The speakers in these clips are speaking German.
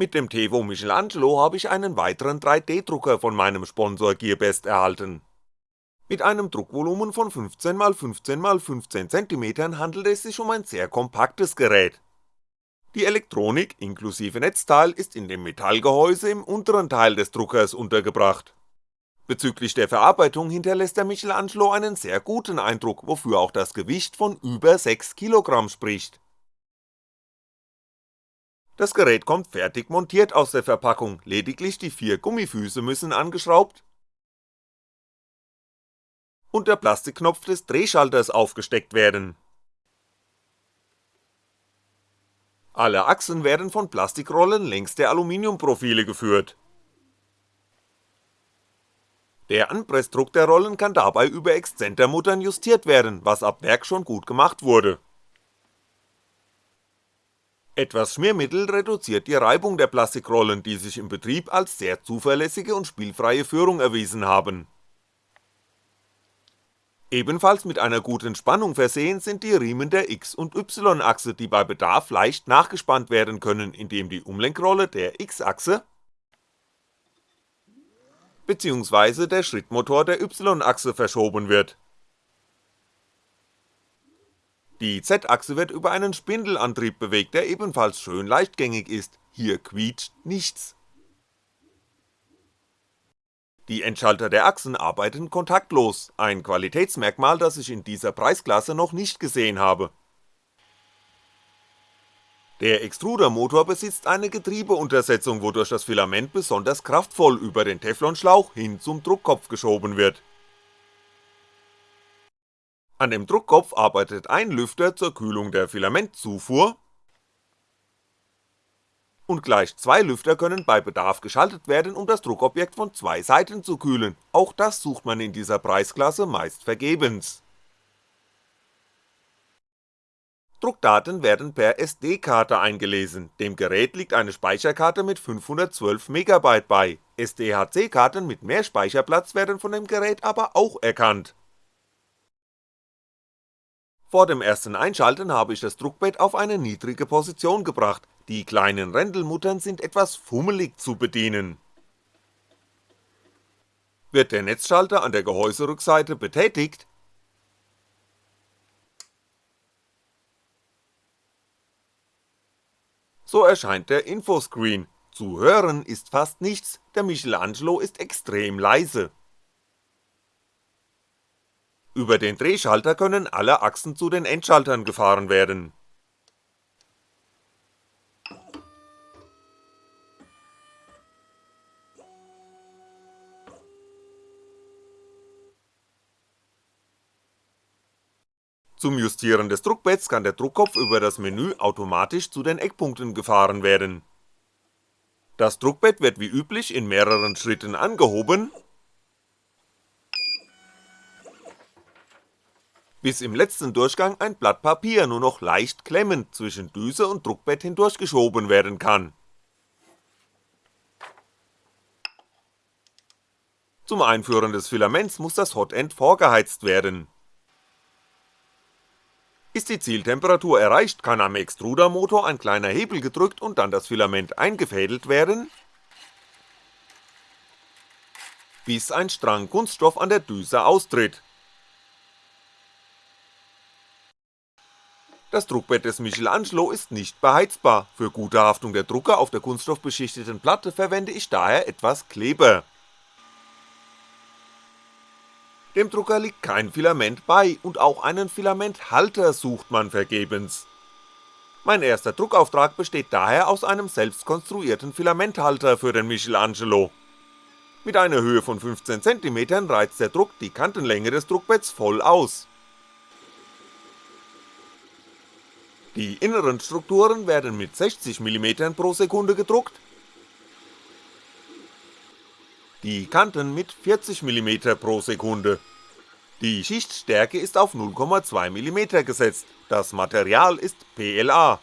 Mit dem Tevo Michelangelo habe ich einen weiteren 3D-Drucker von meinem Sponsor Gearbest erhalten. Mit einem Druckvolumen von 15x15x15 cm handelt es sich um ein sehr kompaktes Gerät. Die Elektronik inklusive Netzteil ist in dem Metallgehäuse im unteren Teil des Druckers untergebracht. Bezüglich der Verarbeitung hinterlässt der Michelangelo einen sehr guten Eindruck, wofür auch das Gewicht von über 6 Kilogramm spricht das Gerät kommt fertig montiert aus der Verpackung, lediglich die vier Gummifüße müssen angeschraubt und der Plastikknopf des Drehschalters aufgesteckt werden. Alle Achsen werden von Plastikrollen längs der Aluminiumprofile geführt. Der Anpressdruck der Rollen kann dabei über Exzentermuttern justiert werden, was ab Werk schon gut gemacht wurde etwas Schmiermittel reduziert die Reibung der Plastikrollen, die sich im Betrieb als sehr zuverlässige und spielfreie Führung erwiesen haben. Ebenfalls mit einer guten Spannung versehen sind die Riemen der X- und Y-Achse, die bei Bedarf leicht nachgespannt werden können, indem die Umlenkrolle der X-Achse bzw. der Schrittmotor der Y-Achse verschoben wird die Z-Achse wird über einen Spindelantrieb bewegt, der ebenfalls schön leichtgängig ist, hier quietscht nichts. Die Endschalter der Achsen arbeiten kontaktlos, ein Qualitätsmerkmal, das ich in dieser Preisklasse noch nicht gesehen habe. Der Extrudermotor besitzt eine Getriebeuntersetzung, wodurch das Filament besonders kraftvoll über den Teflonschlauch hin zum Druckkopf geschoben wird an dem Druckkopf arbeitet ein Lüfter zur Kühlung der Filamentzufuhr. Und gleich zwei Lüfter können bei Bedarf geschaltet werden, um das Druckobjekt von zwei Seiten zu kühlen, auch das sucht man in dieser Preisklasse meist vergebens. Druckdaten werden per SD-Karte eingelesen, dem Gerät liegt eine Speicherkarte mit 512MB bei, SDHC-Karten mit mehr Speicherplatz werden von dem Gerät aber auch erkannt vor dem ersten Einschalten habe ich das Druckbett auf eine niedrige Position gebracht, die kleinen Rändelmuttern sind etwas fummelig zu bedienen. Wird der Netzschalter an der Gehäuserückseite betätigt, so erscheint der Infoscreen, zu hören ist fast nichts, der Michelangelo ist extrem leise über den Drehschalter können alle Achsen zu den Endschaltern gefahren werden. Zum Justieren des Druckbetts kann der Druckkopf über das Menü automatisch zu den Eckpunkten gefahren werden. Das Druckbett wird wie üblich in mehreren Schritten angehoben bis im letzten Durchgang ein Blatt Papier nur noch leicht klemmend zwischen Düse und Druckbett hindurchgeschoben werden kann. Zum Einführen des Filaments muss das Hotend vorgeheizt werden. Ist die Zieltemperatur erreicht, kann am Extrudermotor ein kleiner Hebel gedrückt und dann das Filament eingefädelt werden, bis ein Strang Kunststoff an der Düse austritt Das Druckbett des Michelangelo ist nicht beheizbar, für gute Haftung der Drucker auf der kunststoffbeschichteten Platte verwende ich daher etwas Kleber. Dem Drucker liegt kein Filament bei und auch einen Filamenthalter sucht man vergebens. Mein erster Druckauftrag besteht daher aus einem selbst konstruierten Filamenthalter für den Michelangelo. Mit einer Höhe von 15cm reizt der Druck die Kantenlänge des Druckbetts voll aus Die inneren Strukturen werden mit 60mm pro Sekunde gedruckt, die Kanten mit 40mm pro Sekunde. Die Schichtstärke ist auf 0,2mm gesetzt, das Material ist PLA.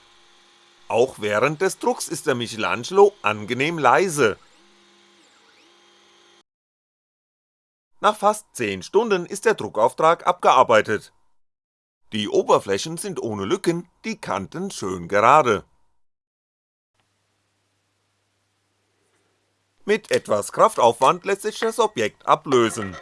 Auch während des Drucks ist der Michelangelo angenehm leise. Nach fast 10 Stunden ist der Druckauftrag abgearbeitet die Oberflächen sind ohne Lücken, die Kanten schön gerade. Mit etwas Kraftaufwand lässt sich das Objekt ablösen.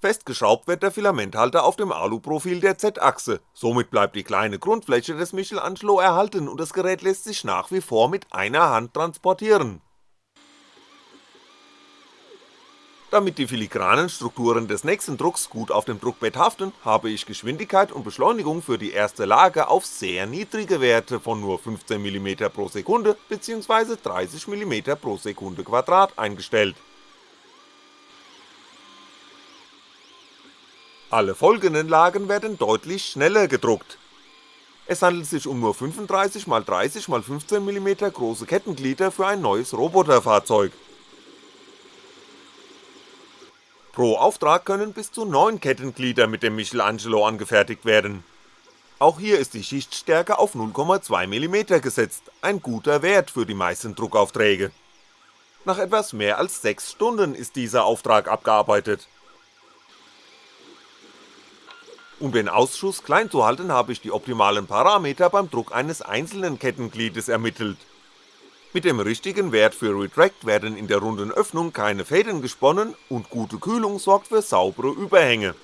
Festgeschraubt wird der Filamenthalter auf dem Aluprofil der Z-Achse, somit bleibt die kleine Grundfläche des Michelangelo erhalten und das Gerät lässt sich nach wie vor mit einer Hand transportieren. Damit die filigranen Strukturen des nächsten Drucks gut auf dem Druckbett haften, habe ich Geschwindigkeit und Beschleunigung für die erste Lage auf sehr niedrige Werte von nur 15mm pro Sekunde bzw. 30mm pro Sekunde Quadrat eingestellt Alle folgenden Lagen werden deutlich schneller gedruckt. Es handelt sich um nur 35x30x 15mm große Kettenglieder für ein neues Roboterfahrzeug. Pro Auftrag können bis zu 9 Kettenglieder mit dem Michelangelo angefertigt werden. Auch hier ist die Schichtstärke auf 0,2mm gesetzt, ein guter Wert für die meisten Druckaufträge. Nach etwas mehr als 6 Stunden ist dieser Auftrag abgearbeitet um den Ausschuss klein zu halten, habe ich die optimalen Parameter beim Druck eines einzelnen Kettengliedes ermittelt. Mit dem richtigen Wert für Retract werden in der runden Öffnung keine Fäden gesponnen und gute Kühlung sorgt für saubere Überhänge.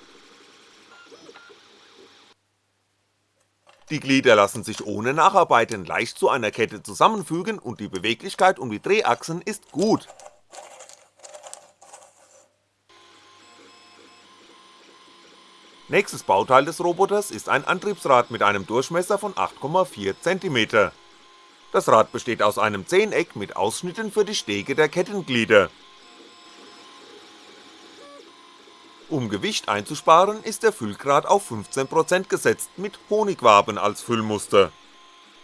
Die Glieder lassen sich ohne Nacharbeiten leicht zu einer Kette zusammenfügen und die Beweglichkeit um die Drehachsen ist gut, Nächstes Bauteil des Roboters ist ein Antriebsrad mit einem Durchmesser von 8,4cm. Das Rad besteht aus einem Zehneck mit Ausschnitten für die Stege der Kettenglieder. Um Gewicht einzusparen ist der Füllgrad auf 15% gesetzt mit Honigwaben als Füllmuster.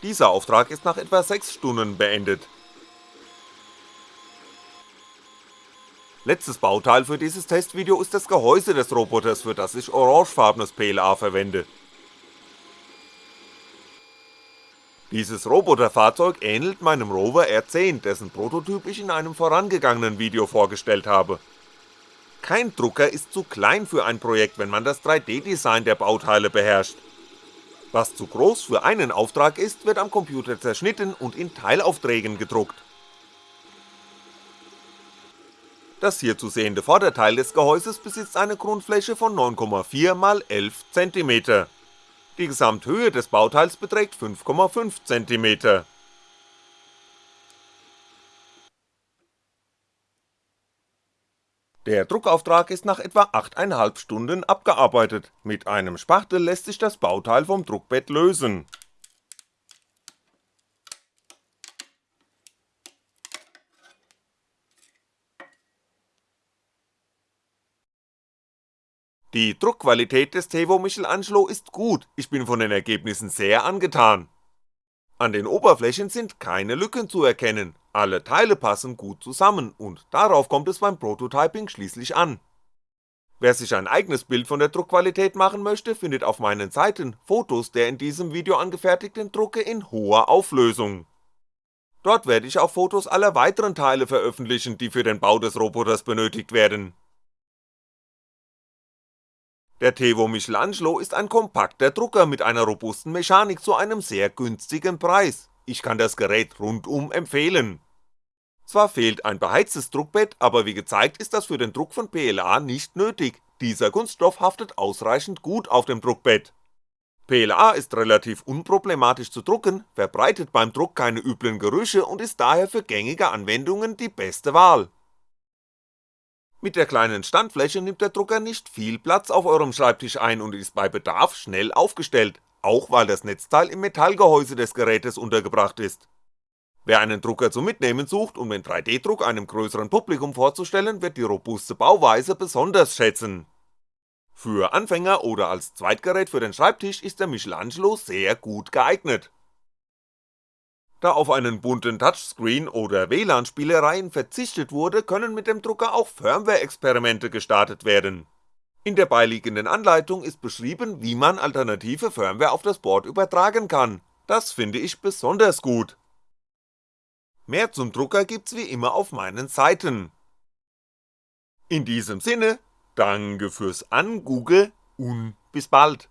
Dieser Auftrag ist nach etwa 6 Stunden beendet Letztes Bauteil für dieses Testvideo ist das Gehäuse des Roboters, für das ich orangefarbenes PLA verwende. Dieses Roboterfahrzeug ähnelt meinem Rover R10, dessen Prototyp ich in einem vorangegangenen Video vorgestellt habe. Kein Drucker ist zu klein für ein Projekt, wenn man das 3D-Design der Bauteile beherrscht. Was zu groß für einen Auftrag ist, wird am Computer zerschnitten und in Teilaufträgen gedruckt Das hier zu sehende Vorderteil des Gehäuses besitzt eine Grundfläche von 9,4x11cm. Die Gesamthöhe des Bauteils beträgt 5,5cm. Der Druckauftrag ist nach etwa 8,5 Stunden abgearbeitet, mit einem Spachtel lässt sich das Bauteil vom Druckbett lösen Die Druckqualität des Tevo Michelangelo ist gut, ich bin von den Ergebnissen sehr angetan. An den Oberflächen sind keine Lücken zu erkennen, alle Teile passen gut zusammen und darauf kommt es beim Prototyping schließlich an. Wer sich ein eigenes Bild von der Druckqualität machen möchte, findet auf meinen Seiten Fotos der in diesem Video angefertigten Drucke in hoher Auflösung. Dort werde ich auch Fotos aller weiteren Teile veröffentlichen, die für den Bau des Roboters benötigt werden der Tevo Michelangelo ist ein kompakter Drucker mit einer robusten Mechanik zu einem sehr günstigen Preis, ich kann das Gerät rundum empfehlen. Zwar fehlt ein beheiztes Druckbett, aber wie gezeigt ist das für den Druck von PLA nicht nötig, dieser Kunststoff haftet ausreichend gut auf dem Druckbett. PLA ist relativ unproblematisch zu drucken, verbreitet beim Druck keine üblen Gerüche und ist daher für gängige Anwendungen die beste Wahl mit der kleinen Standfläche nimmt der Drucker nicht viel Platz auf eurem Schreibtisch ein und ist bei Bedarf schnell aufgestellt, auch weil das Netzteil im Metallgehäuse des Gerätes untergebracht ist. Wer einen Drucker zum Mitnehmen sucht, um den 3D-Druck einem größeren Publikum vorzustellen, wird die robuste Bauweise besonders schätzen. Für Anfänger oder als Zweitgerät für den Schreibtisch ist der Michelangelo sehr gut geeignet da auf einen bunten Touchscreen oder WLAN-Spielereien verzichtet wurde, können mit dem Drucker auch Firmware-Experimente gestartet werden. In der beiliegenden Anleitung ist beschrieben, wie man alternative Firmware auf das Board übertragen kann, das finde ich besonders gut. Mehr zum Drucker gibt's wie immer auf meinen Seiten. In diesem Sinne, danke fürs Angoogle und bis bald.